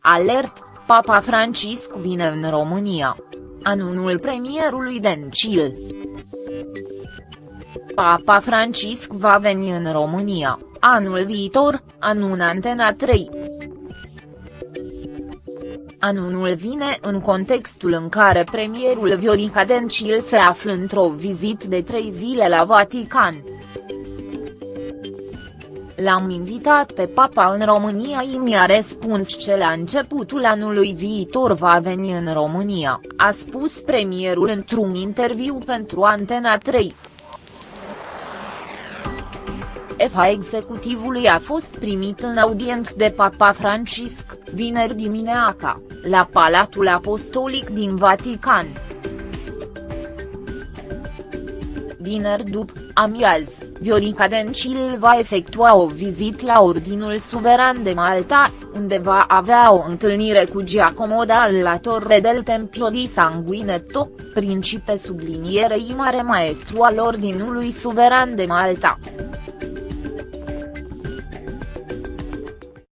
Alert, Papa Francisc vine în România. Anunul premierului Dencil. Papa Francisc va veni în România, anul viitor, anun Antena 3. Anunul vine în contextul în care premierul Viorica Dencil se află într-o vizită de trei zile la Vatican. L-am invitat pe papa în România și mi-a răspuns că la începutul anului viitor va veni în România, a spus premierul într-un interviu pentru Antena 3. Efa executivului a fost primit în audient de Papa Francisc, vineri dimineața, la Palatul Apostolic din Vatican. Vineri după amiaz, Viorica Dencil va efectua o vizită la Ordinul Suveran de Malta, unde va avea o întâlnire cu Giacomo la Torre del Tempio di Sanguinetto, principe sublinierei mare maestru al Ordinului Suveran de Malta.